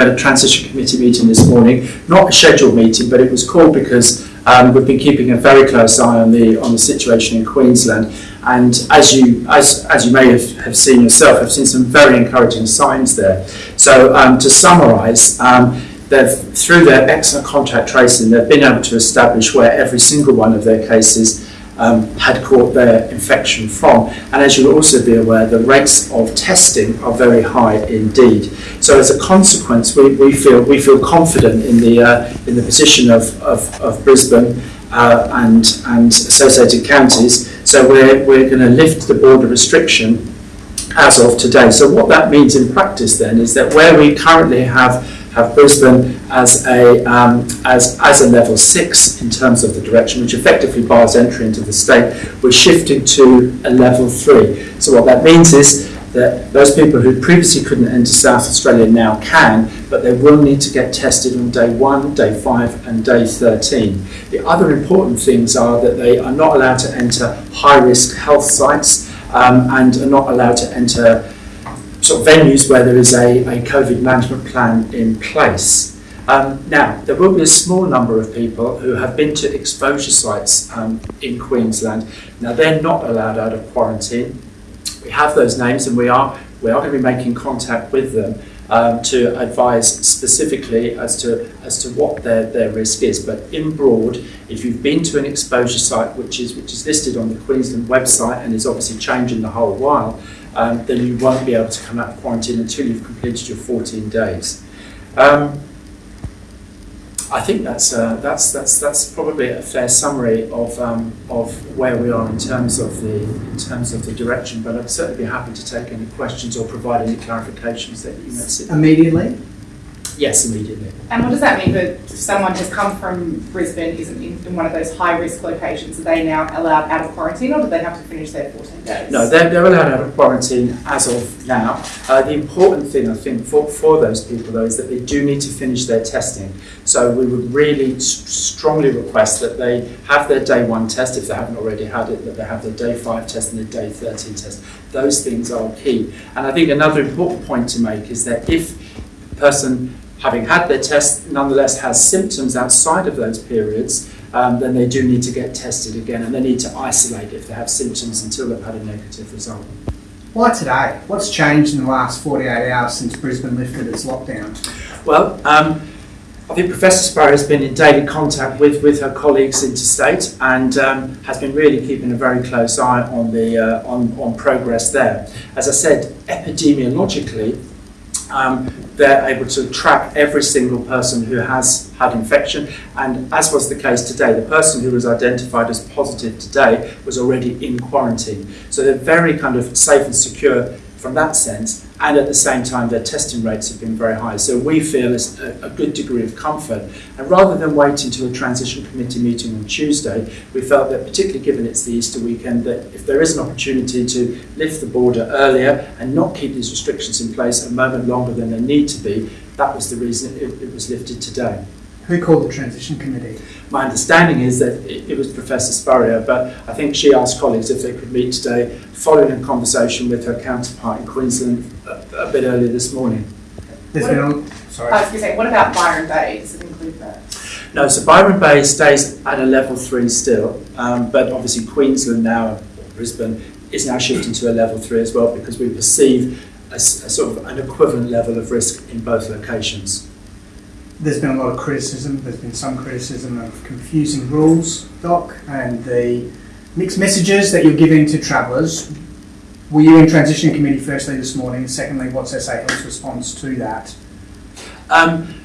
had a transition committee meeting this morning, not a scheduled meeting, but it was called because um, we've been keeping a very close eye on the on the situation in Queensland. And as you as as you may have, have seen yourself, I've seen some very encouraging signs there. So um, to summarise, um, they've through their excellent contact tracing, they've been able to establish where every single one of their cases um, had caught their infection from. And as you'll also be aware, the rates of testing are very high indeed. So as a consequence, we, we feel we feel confident in the uh, in the position of, of, of Brisbane uh, and and associated counties. So we're we're going to lift the border restriction as of today. So what that means in practice then is that where we currently have have Brisbane as a um, as as a level six in terms of the direction, which effectively bars entry into the state. We're shifting to a level three. So what that means is that those people who previously couldn't enter South Australia now can, but they will need to get tested on day one, day five, and day 13. The other important things are that they are not allowed to enter high risk health sites um, and are not allowed to enter sort of venues where there is a, a COVID management plan in place. Um, now, there will be a small number of people who have been to exposure sites um, in Queensland. Now, they're not allowed out of quarantine. We have those names and we are, we are going to be making contact with them um, to advise specifically as to, as to what their, their risk is. But in broad, if you've been to an exposure site which is, which is listed on the Queensland website and is obviously changing the whole while, um, then you won't be able to come out of quarantine until you've completed your 14 days. Um, I think that's, uh, that's, that's, that's probably a fair summary of, um, of where we are in terms of, the, in terms of the direction, but I'd certainly be happy to take any questions or provide any clarifications that you may see. Immediately? Yes, immediately. And what does that mean for someone has come from Brisbane, isn't in, in one of those high risk locations? Are they now allowed out of quarantine or do they have to finish their 14 days? No, they're, they're allowed out of quarantine as of now. Uh, the important thing, I think, for, for those people, though, is that they do need to finish their testing. So we would really strongly request that they have their day one test, if they haven't already had it, that they have their day five test and their day 13 test. Those things are key. And I think another important point to make is that if a person having had their test nonetheless has symptoms outside of those periods, um, then they do need to get tested again and they need to isolate if they have symptoms until they've had a negative result. Why today? What's changed in the last 48 hours since Brisbane lifted its lockdown? Well, um, I think Professor Spurrier has been in daily contact with, with her colleagues interstate and um, has been really keeping a very close eye on the uh, on, on progress there. As I said, epidemiologically, um, they're able to track every single person who has had infection. And as was the case today, the person who was identified as positive today was already in quarantine. So they're very kind of safe and secure from that sense. And at the same time, their testing rates have been very high. So we feel it's a, a good degree of comfort. And rather than wait until a transition committee meeting on Tuesday, we felt that particularly given it's the Easter weekend, that if there is an opportunity to lift the border earlier and not keep these restrictions in place a moment longer than they need to be, that was the reason it, it was lifted today. Who called the transition committee? My understanding is that it, it was Professor Spurrier, but I think she asked colleagues if they could meet today, following a conversation with her counterpart in Queensland a, a bit earlier this morning. There's What- been a, I was going to say, what about Byron Bay? Does it include that? No, so Byron Bay stays at a level three still, um, but obviously Queensland now, or Brisbane, is now shifting to a level three as well because we perceive a, s- a sort of an equivalent level of risk in both locations. There's been a lot of criticism. There's been some criticism of confusing rules, Doc, and the mixed messages that you're giving to travellers. Were you in transition committee firstly this morning? Secondly, what's SA Health's response to that? Um,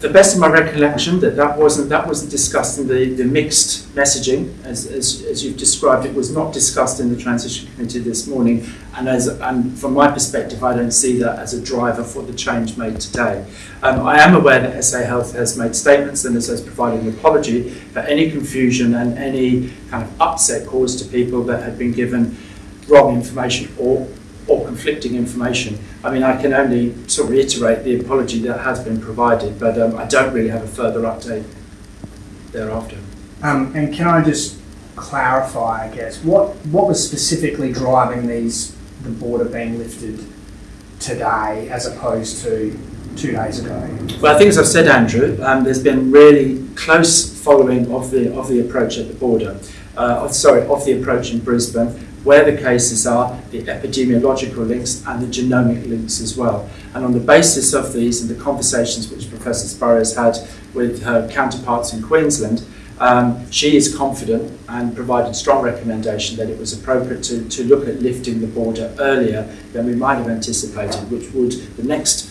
the best of my recollection that that wasn't that wasn't discussed in the, the mixed messaging as, as, as you've described it was not discussed in the transition committee this morning and as and from my perspective I don't see that as a driver for the change made today. Um, I am aware that SA Health has made statements and has, provided an apology for any confusion and any kind of upset caused to people that had been given wrong information or or conflicting information. I mean, I can only sort of reiterate the apology that has been provided, but um, I don't really have a further update thereafter. Um, and can I just clarify, I guess, what what was specifically driving these the border being lifted today, as opposed to two days ago. Well, I think as I've said, Andrew, um, there's been really close following of the of the approach at the border. Uh, sorry, of the approach in Brisbane, where the cases are, the epidemiological links and the genomic links as well. And on the basis of these and the conversations which Professor Spurrier has had with her counterparts in Queensland, um, she is confident and provided strong recommendation that it was appropriate to, to look at lifting the border earlier than we might have anticipated, which would the next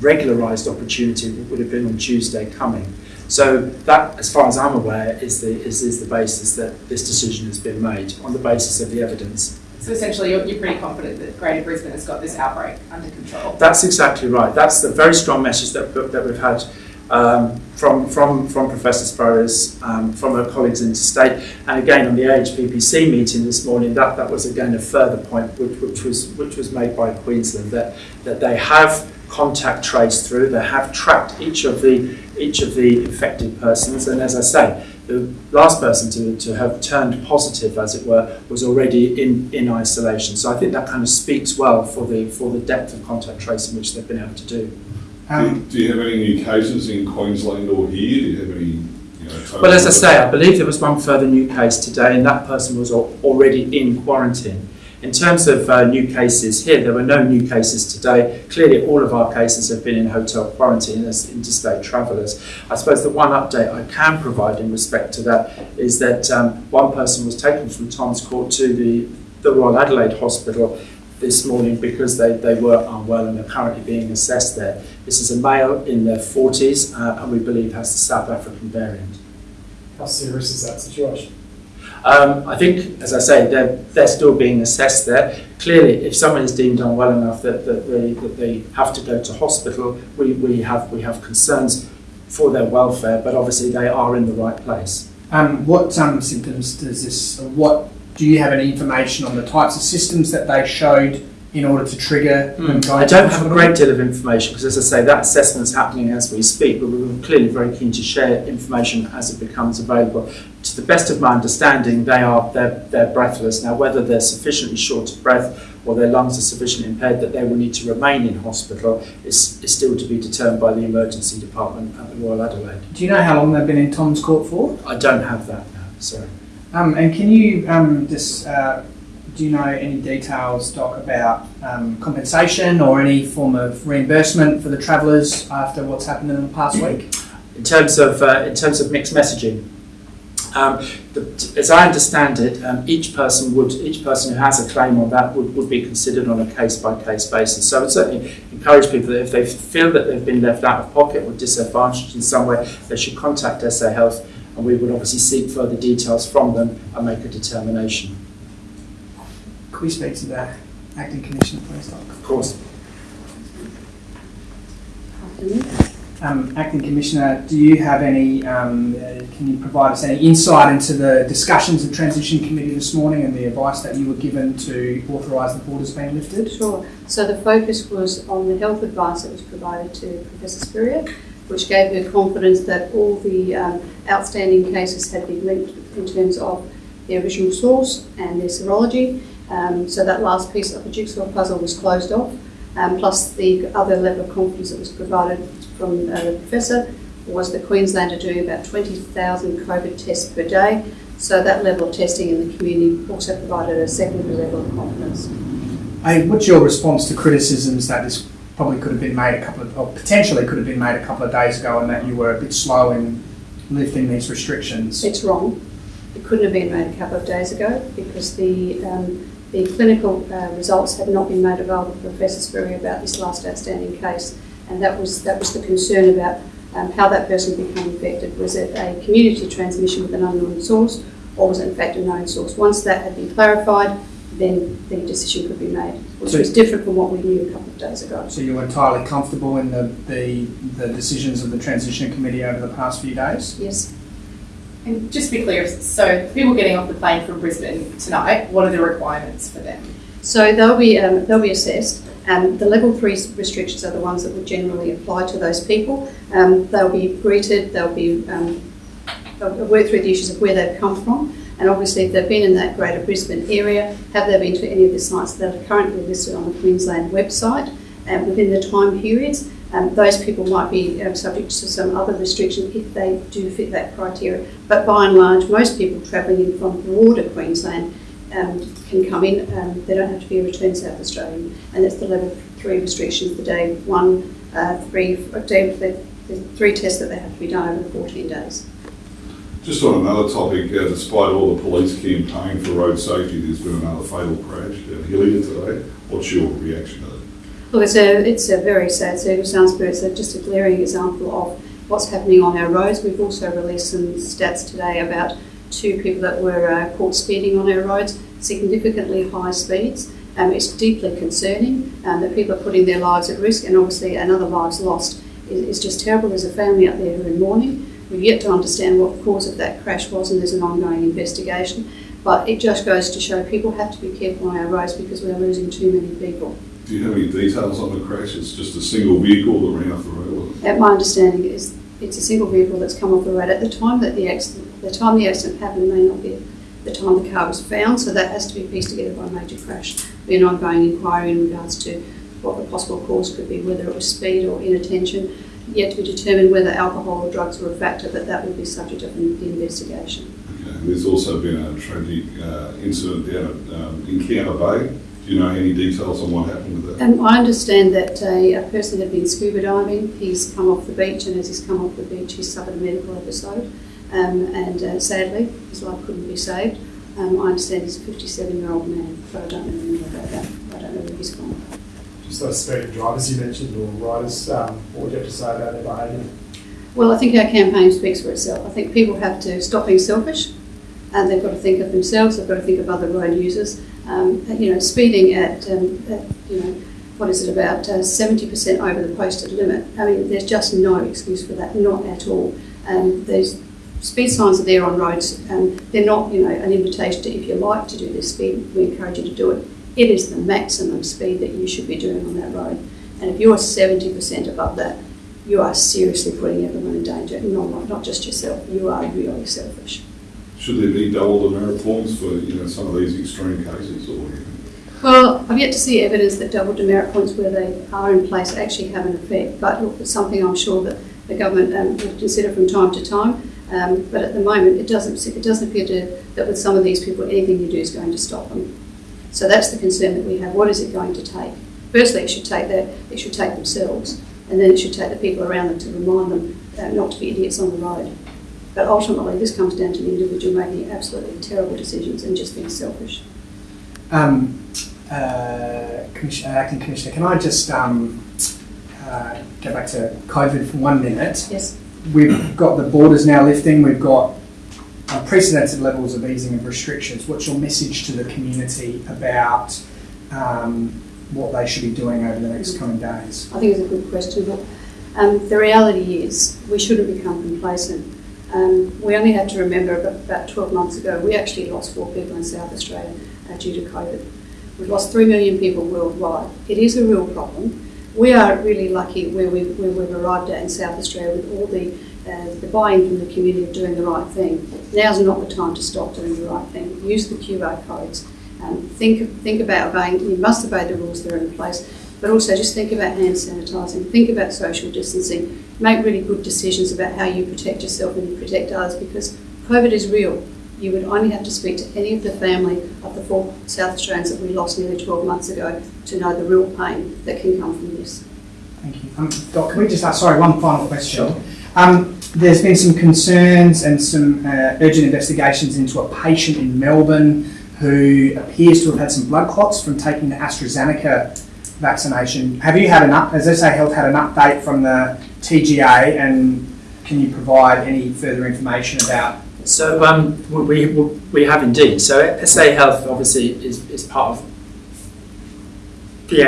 regularised opportunity would have been on Tuesday coming. So that, as far as I'm aware, is the, is, is the basis that this decision has been made, on the basis of the evidence. So essentially, you're, you're pretty confident that Greater Brisbane has got this outbreak under control. That's exactly right. That's the very strong message that, that we've had um, from, from, from Professor Spurrier's, um, from her colleagues interstate, and again on the AHPPC meeting this morning, that, that was again a further point which, which, was, which was made by Queensland, that, that they have contact traced through, they have tracked each of the, each of the infected persons, and as I say, the last person to, to have turned positive, as it were, was already in, in isolation. So I think that kind of speaks well for the, for the depth of contact tracing which they've been able to do. Um, Do you have any new cases in Queensland or here? Do you have any, you know? Well, as I say, I believe there was one further new case today, and that person was al- already in quarantine. In terms of uh, new cases here, there were no new cases today. Clearly, all of our cases have been in hotel quarantine as interstate travellers. I suppose the one update I can provide in respect to that is that um, one person was taken from Tom's Court to the, the Royal Adelaide Hospital this morning because they, they were unwell and are currently being assessed there. This is a male in their 40s uh, and we believe has the South African variant. How serious is that situation? Um, I think, as I say, they're, they're still being assessed there. Clearly, if someone is deemed unwell enough that, that, they, that they have to go to hospital, we, we, have, we have concerns for their welfare, but obviously they are in the right place. um, what um, symptoms does this, what, do you have any information on the types of systems that they showed in order to trigger Hmm. I don't have a great deal of information because, as I say, that assessment is happening as we speak, but we're clearly very keen to share information as it becomes available. To the best of my understanding, they are they're, they're breathless. Now, whether they're sufficiently short of breath or their lungs are sufficiently impaired that they will need to remain in hospital is, is still to be determined by the emergency department at the Royal Adelaide. Do you know how long they've been in Tom's Court for? I don't have that now, sorry. Um, and can you um, just, uh, do you know any details, Doc, about um, compensation or any form of reimbursement for the travellers after what's happened in the past week? in terms of uh, in terms of mixed messaging. Um, the, as I understand it, um, each person would each person who has a claim on that would, would be considered on a case by case basis. So I would certainly encourage people that if they feel that they've been left out of pocket or disadvantaged in some way, they should contact SA Health, and we would obviously seek further details from them and make a determination. Could we speak to the acting commissioner, please, Doc? Of course. Um, acting commissioner, do you have any? Um, uh, can you provide us any insight into the discussions of transition committee this morning and the advice that you were given to authorise the borders being lifted? Sure. So the focus was on the health advice that was provided to Professor Spurrier, which gave her confidence that all the um, outstanding cases had been linked in terms of their original source and their serology. Um, so that last piece of the jigsaw puzzle was closed off. Um, plus the other level of confidence that was provided from uh, the professor was that Queensland are doing about 20,000 COVID tests per day. So that level of testing in the community also provided a secondary level of confidence. What's your response to criticisms that this probably could have been made a couple of, or potentially could have been made a couple of days ago, and that you were a bit slow in lifting these restrictions? It's wrong. It couldn't have been made a couple of days ago because the, um, the clinical uh, results had not been made available to Professor Spurrier about this last outstanding case. And that was, that was the concern about um, how that person became infected. Was it a community transmission with an unknown source or was it in fact a known source? Once that had been clarified, then the decision could be made, which So- was different from what we knew a couple of days ago. So you're entirely comfortable in the, the, the decisions of the transition committee over the past few days? Yes. And just to be clear, so people getting off the plane from Brisbane tonight, what are the requirements for them? So they'll be um, they'll be assessed. Um, the level three restrictions are the ones that would generally apply to those people. Um, they'll be greeted. They'll be um, they'll work through the issues of where they've come from, and obviously if they've been in that Greater Brisbane area, have they been to any of the sites that are currently listed on the Queensland website, and within the time periods. Um, those people might be um, subject to some other restrictions if they do fit that criteria. But by and large, most people travelling in from broader Queensland um, can come in. Um, they don't have to be a returned South Australian, and that's the level three restrictions: the day one, uh, three, day, the, the three tests that they have to be done over 14 days. Just on another topic, uh, despite all the police campaign for road safety, there's been another fatal crash at Hillier today. What's your reaction to that? It's a, it's a very sad circumstance, but it's a, just a glaring example of what's happening on our roads. We've also released some stats today about two people that were uh, caught speeding on our roads, significantly high speeds. Um, it's deeply concerning um, that people are putting their lives at risk, and obviously another lives lost is, just terrible. There's a family out there who are in mourning. We've yet to understand what the cause of that crash was, and there's an ongoing investigation. But it just goes to show people have to be careful on our roads because we are losing too many people. Do you have any details on the crash? It's just a single vehicle that ran off the road. At my understanding is it's a single vehicle that's come off the road. At the time that the accident, the time the accident happened may not be the time the car was found, so that has to be pieced together by a major crash. Be an ongoing inquiry in regards to what the possible cause could be, whether it was speed or inattention. Yet to be determined whether alcohol or drugs were a factor, but that will be subject of the investigation. Okay. There's also been a tragic uh, incident down at, um, in Keana Bay. Do you know any details on what happened with that? Um, I understand that a, a person had been scuba diving. He's come off the beach, and as he's come off the beach, he's suffered a medical episode. Um, and uh, sadly, his life couldn't be saved. Um, I understand he's a 57 year old man, but I don't know more about that. I don't know where he's gone. Just those speeding drivers you mentioned or riders, um, what would you have to say about their behaviour? Well, I think our campaign speaks for itself. I think people have to stop being selfish and they've got to think of themselves, they've got to think of other road users. Um, you know, speeding at, um, at, you know, what is it, about uh, 70% over the posted limit. I mean, there's just no excuse for that, not at all. Um, there's speed signs are there on roads. Um, they're not, you know, an invitation to, if you like to do this speed, we encourage you to do it. It is the maximum speed that you should be doing on that road. And if you're 70% above that, you are seriously putting everyone in danger, not, not just yourself. You are really selfish. Should there be double demerit points for you know some of these extreme cases, or Well, I've yet to see evidence that double demerit points where they are in place actually have an effect, but look, it's something I'm sure that the government um, will consider from time to time. Um, but at the moment, it doesn't it doesn't appear to, that with some of these people, anything you do is going to stop them. So that's the concern that we have. What is it going to take? Firstly, it should take that it should take themselves, and then it should take the people around them to remind them uh, not to be idiots on the road. But ultimately, this comes down to the individual making absolutely terrible decisions and just being selfish. Um, uh, Commissioner, Acting Commissioner, can I just um, uh, go back to COVID for one minute? Yes. We've got the borders now lifting, we've got unprecedented levels of easing of restrictions. What's your message to the community about um, what they should be doing over the next coming days? I think it's a good question. But, um, the reality is we shouldn't become complacent. Um, we only had to remember about, about 12 months ago, we actually lost four people in South Australia uh, due to COVID. We've lost 3 million people worldwide. It is a real problem. We are really lucky where, we, where we've arrived at in South Australia with all the, uh, the buy-in from the community of doing the right thing. Now's not the time to stop doing the right thing. Use the QR codes. Um, think, think about obeying, you must obey the rules that are in place, but also just think about hand sanitising, think about social distancing, make really good decisions about how you protect yourself and you protect others because COVID is real. You would only have to speak to any of the family of the four South Australians that we lost nearly 12 months ago to know the real pain that can come from this. Thank you. Um, Doc, can we just ask, sorry, one final question. Um, there's been some concerns and some uh, urgent investigations into a patient in Melbourne who appears to have had some blood clots from taking the AstraZeneca vaccination. Have you had an up, has SA Health had an update from the TGA and can you provide any further information about So um, we, we, have indeed. So SA Health obviously is, is part of the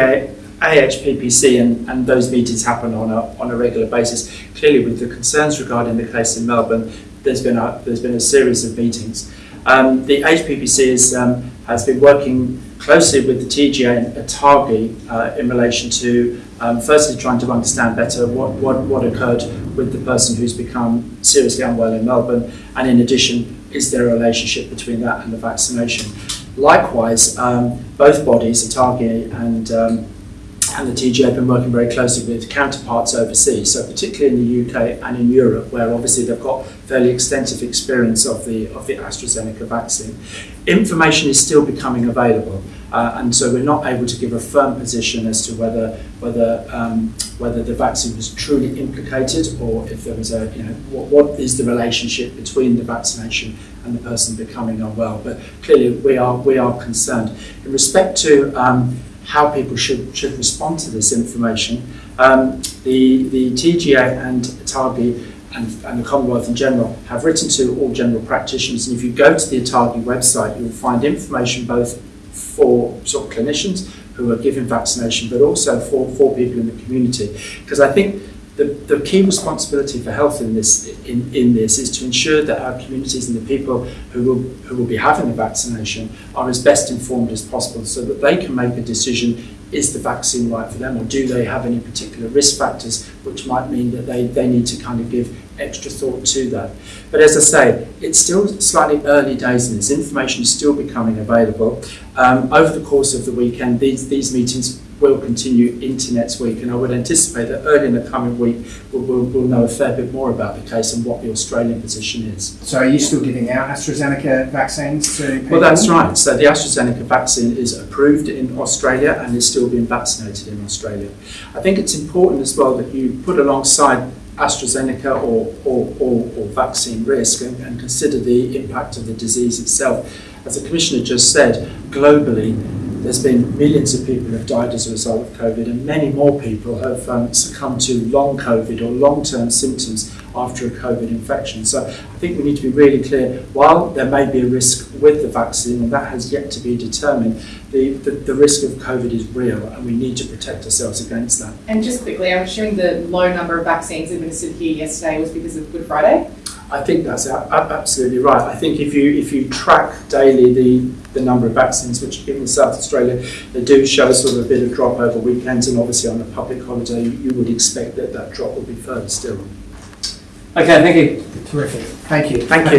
AHPPC and, and those meetings happen on a, on a regular basis. Clearly with the concerns regarding the case in Melbourne, there's been a, there's been a series of meetings. Um, the HPPC is, um, has been working closely with the TGA and ATAGI uh, in relation to um, firstly trying to understand better what, what, what occurred with the person who's become seriously unwell in Melbourne and in addition is there a relationship between that and the vaccination. Likewise, um, both bodies, ATAGI and um, and the TGA have been working very closely with counterparts overseas, so particularly in the UK and in Europe, where obviously they've got fairly extensive experience of the of the AstraZeneca vaccine. Information is still becoming available, uh, and so we're not able to give a firm position as to whether whether um, whether the vaccine was truly implicated or if there was a you know what, what is the relationship between the vaccination and the person becoming unwell. But clearly we are we are concerned in respect to um, how people should should respond to this information. Um, the the TGA and ATAGI and, and the Commonwealth in general have written to all general practitioners, and if you go to the ATAGI website, you'll find information both for sort of clinicians who are giving vaccination, but also for, for people in the community. Because I think the, the key responsibility for health in this in, in this is to ensure that our communities and the people who will who will be having the vaccination are as best informed as possible so that they can make a decision is the vaccine right for them or do they have any particular risk factors which might mean that they, they need to kind of give extra thought to that. But as I say, it's still slightly early days in this. Information is still becoming available. Um, over the course of the weekend, these, these meetings will continue into next week, and I would anticipate that early in the coming week we'll, we'll, we'll know a fair bit more about the case and what the Australian position is. So are you still giving out AstraZeneca vaccines to people? Well, that's right. So the AstraZeneca vaccine is approved in Australia and is still being vaccinated in Australia. I think it's important as well that you put alongside AstraZeneca or, or, or, or vaccine risk and, and consider the impact of the disease itself. As the Commissioner just said, globally, there's been millions of people who have died as a result of COVID, and many more people have um, succumbed to long COVID or long term symptoms after a COVID infection. So I think we need to be really clear while there may be a risk with the vaccine, and that has yet to be determined, the, the, the risk of COVID is real, and we need to protect ourselves against that. And just quickly, I'm assuming the low number of vaccines administered here yesterday was because of Good Friday. I think that's a- a- absolutely right. I think if you if you track daily the, the number of vaccines which are given in South Australia, they do show sort of a bit of drop over weekends, and obviously on a public holiday, you, you would expect that that drop will be further still. Okay, thank you. Terrific. Thank you. Thank you.